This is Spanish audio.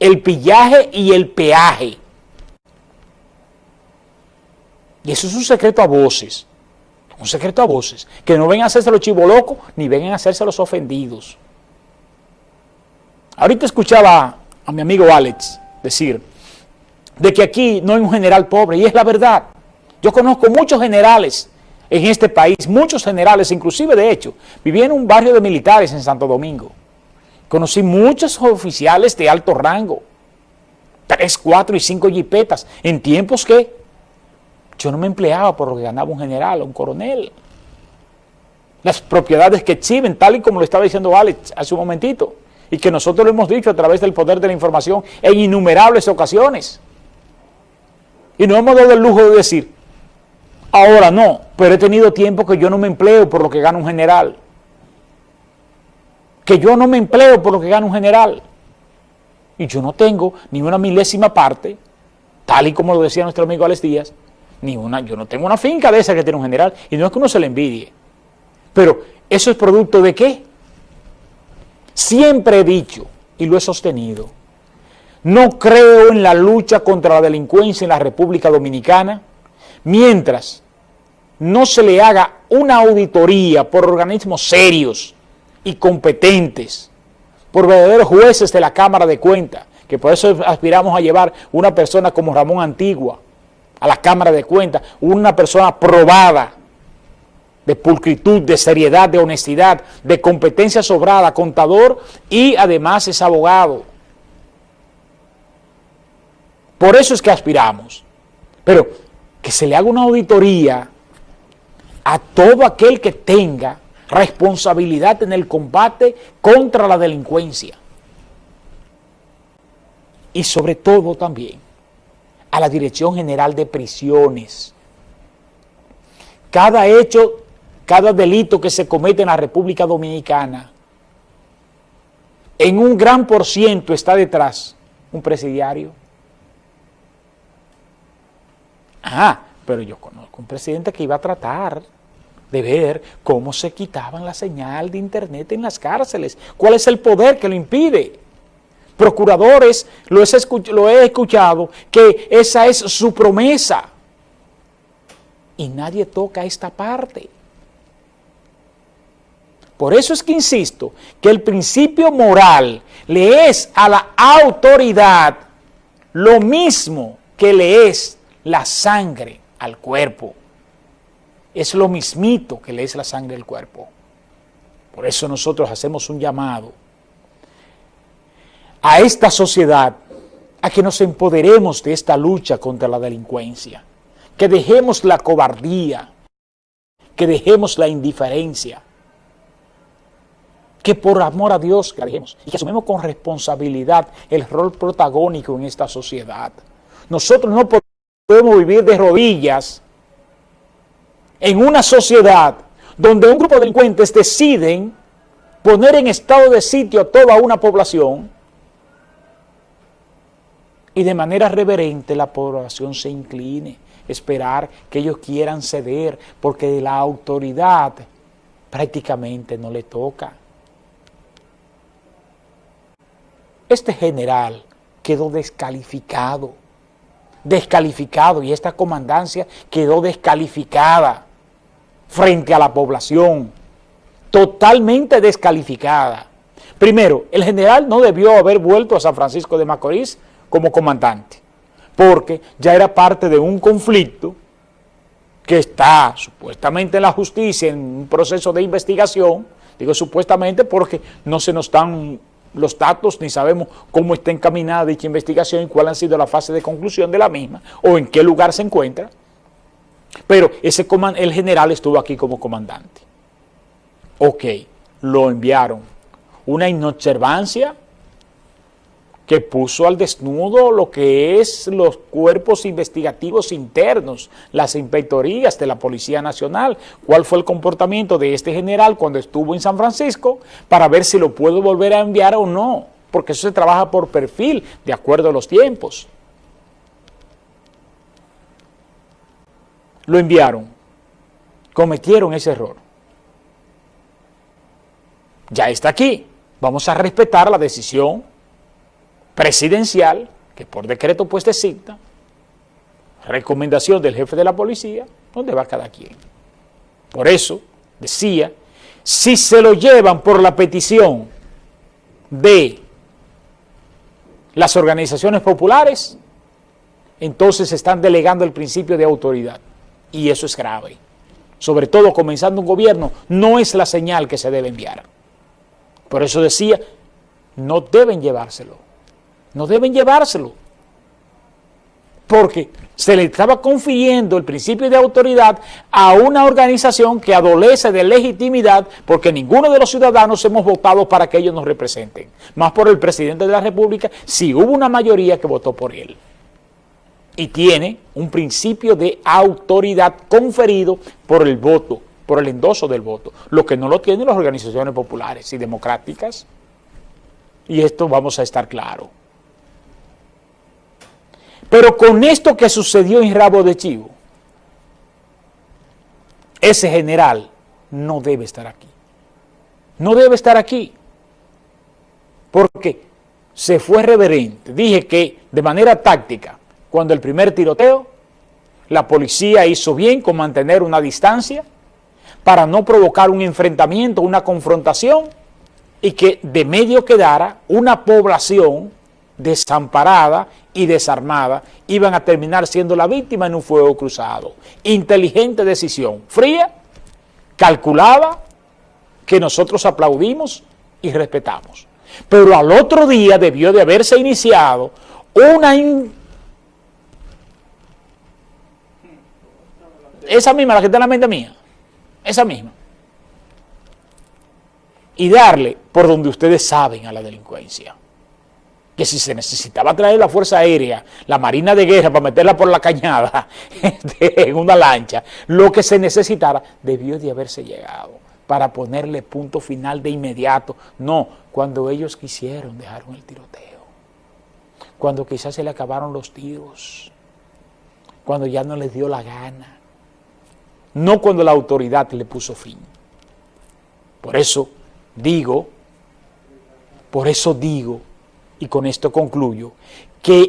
el pillaje y el peaje. Y eso es un secreto a voces, un secreto a voces, que no vengan a hacerse los chivolocos ni vengan a hacerse los ofendidos. Ahorita escuchaba a mi amigo Alex decir de que aquí no hay un general pobre, y es la verdad. Yo conozco muchos generales en este país, muchos generales, inclusive de hecho, viví en un barrio de militares en Santo Domingo. Conocí muchos oficiales de alto rango, tres, cuatro y cinco jipetas, en tiempos que yo no me empleaba por lo que ganaba un general o un coronel. Las propiedades que exhiben, tal y como lo estaba diciendo Alex hace un momentito, y que nosotros lo hemos dicho a través del poder de la información en innumerables ocasiones. Y no hemos dado el lujo de decir, ahora no, pero he tenido tiempo que yo no me empleo por lo que gana un general. Que yo no me empleo por lo que gana un general. Y yo no tengo ni una milésima parte, tal y como lo decía nuestro amigo Alex Díaz, ni una, yo no tengo una finca de esa que tiene un general, y no es que uno se le envidie. Pero, ¿eso es producto de qué? Siempre he dicho, y lo he sostenido, no creo en la lucha contra la delincuencia en la República Dominicana mientras no se le haga una auditoría por organismos serios y competentes, por verdaderos jueces de la Cámara de Cuentas, que por eso aspiramos a llevar una persona como Ramón Antigua a la Cámara de Cuentas, una persona probada de pulcritud, de seriedad, de honestidad, de competencia sobrada, contador y además es abogado. Por eso es que aspiramos. Pero que se le haga una auditoría a todo aquel que tenga responsabilidad en el combate contra la delincuencia. Y sobre todo también a la Dirección General de Prisiones. Cada hecho, cada delito que se comete en la República Dominicana, en un gran por ciento está detrás un presidiario Ah, pero yo conozco un presidente que iba a tratar de ver cómo se quitaban la señal de internet en las cárceles. ¿Cuál es el poder que lo impide? Procuradores, lo he, lo he escuchado, que esa es su promesa. Y nadie toca esta parte. Por eso es que insisto que el principio moral le es a la autoridad lo mismo que le es la sangre al cuerpo. Es lo mismito que le es la sangre al cuerpo. Por eso nosotros hacemos un llamado a esta sociedad a que nos empoderemos de esta lucha contra la delincuencia, que dejemos la cobardía, que dejemos la indiferencia, que por amor a Dios que dejemos y que asumimos con responsabilidad el rol protagónico en esta sociedad. Nosotros no podemos vivir de rodillas en una sociedad donde un grupo de delincuentes deciden poner en estado de sitio a toda una población y de manera reverente la población se incline, esperar que ellos quieran ceder porque la autoridad prácticamente no le toca. Este general quedó descalificado descalificado y esta comandancia quedó descalificada frente a la población, totalmente descalificada. Primero, el general no debió haber vuelto a San Francisco de Macorís como comandante, porque ya era parte de un conflicto que está supuestamente en la justicia en un proceso de investigación, digo supuestamente porque no se nos están los datos ni sabemos cómo está encaminada dicha investigación y cuál ha sido la fase de conclusión de la misma o en qué lugar se encuentra. Pero ese el general estuvo aquí como comandante. Ok, lo enviaron. Una inobservancia que puso al desnudo lo que es los cuerpos investigativos internos, las inspectorías de la Policía Nacional, cuál fue el comportamiento de este general cuando estuvo en San Francisco, para ver si lo puedo volver a enviar o no, porque eso se trabaja por perfil, de acuerdo a los tiempos. Lo enviaron, cometieron ese error. Ya está aquí, vamos a respetar la decisión presidencial, que por decreto pues designa, recomendación del jefe de la policía, ¿dónde va cada quien? Por eso, decía, si se lo llevan por la petición de las organizaciones populares, entonces están delegando el principio de autoridad. Y eso es grave. Sobre todo comenzando un gobierno, no es la señal que se debe enviar. Por eso decía, no deben llevárselo. No deben llevárselo. Porque se le estaba confiriendo el principio de autoridad a una organización que adolece de legitimidad porque ninguno de los ciudadanos hemos votado para que ellos nos representen. Más por el presidente de la República, si hubo una mayoría que votó por él y tiene un principio de autoridad conferido por el voto, por el endoso del voto, lo que no lo tienen las organizaciones populares y democráticas. Y esto vamos a estar claro. Pero con esto que sucedió en Rabo de Chivo, ese general no debe estar aquí. No debe estar aquí. Porque se fue reverente. Dije que de manera táctica cuando el primer tiroteo, la policía hizo bien con mantener una distancia para no provocar un enfrentamiento, una confrontación y que de medio quedara una población desamparada y desarmada, iban a terminar siendo la víctima en un fuego cruzado. Inteligente decisión, fría, calculada, que nosotros aplaudimos y respetamos. Pero al otro día debió de haberse iniciado una esa misma, la que está en la mente mía, esa misma. Y darle por donde ustedes saben a la delincuencia. Que si se necesitaba traer la Fuerza Aérea, la Marina de Guerra para meterla por la cañada en una lancha, lo que se necesitara debió de haberse llegado para ponerle punto final de inmediato. No, cuando ellos quisieron dejaron el tiroteo. Cuando quizás se le acabaron los tiros. Cuando ya no les dio la gana no cuando la autoridad le puso fin. Por eso digo, por eso digo, y con esto concluyo, que